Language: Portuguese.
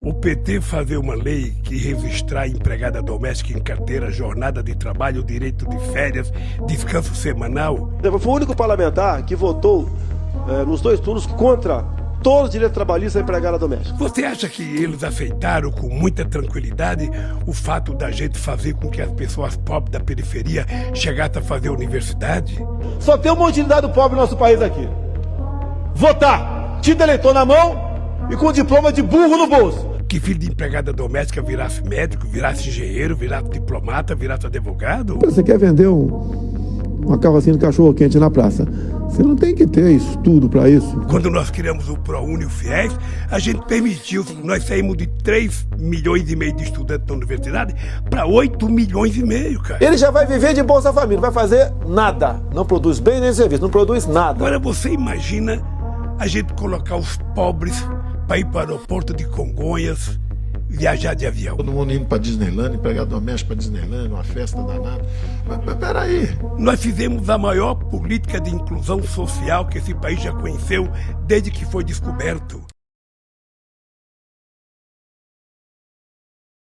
O PT fazer uma lei que registrar empregada doméstica em carteira, jornada de trabalho, direito de férias, descanso semanal. Foi o único parlamentar que votou é, nos dois turnos contra todos os direitos trabalhistas da empregada doméstica. Você acha que eles aceitaram com muita tranquilidade o fato da gente fazer com que as pessoas pobres da periferia chegassem a fazer universidade? Só tem uma utilidade do pobre no nosso país aqui. Votar, título eleitor na mão e com diploma de burro no bolso que filho de empregada doméstica virasse médico, virasse engenheiro, virasse diplomata, virasse advogado? Você quer vender um, uma carrocinha de cachorro quente na praça? Você não tem que ter estudo para isso. Quando nós criamos o ProUni o FIES, a gente permitiu, nós saímos de 3 milhões e meio de estudantes na universidade para 8 milhões e meio, cara. Ele já vai viver de Bolsa Família, não vai fazer nada. Não produz bem nem serviço, não produz nada. Agora você imagina a gente colocar os pobres para ir para o aeroporto de Congonhas, viajar de avião. Todo mundo indo para Disneyland, empregado doméstico para Disneyland, uma festa danada. Mas, mas peraí. Nós fizemos a maior política de inclusão social que esse país já conheceu desde que foi descoberto.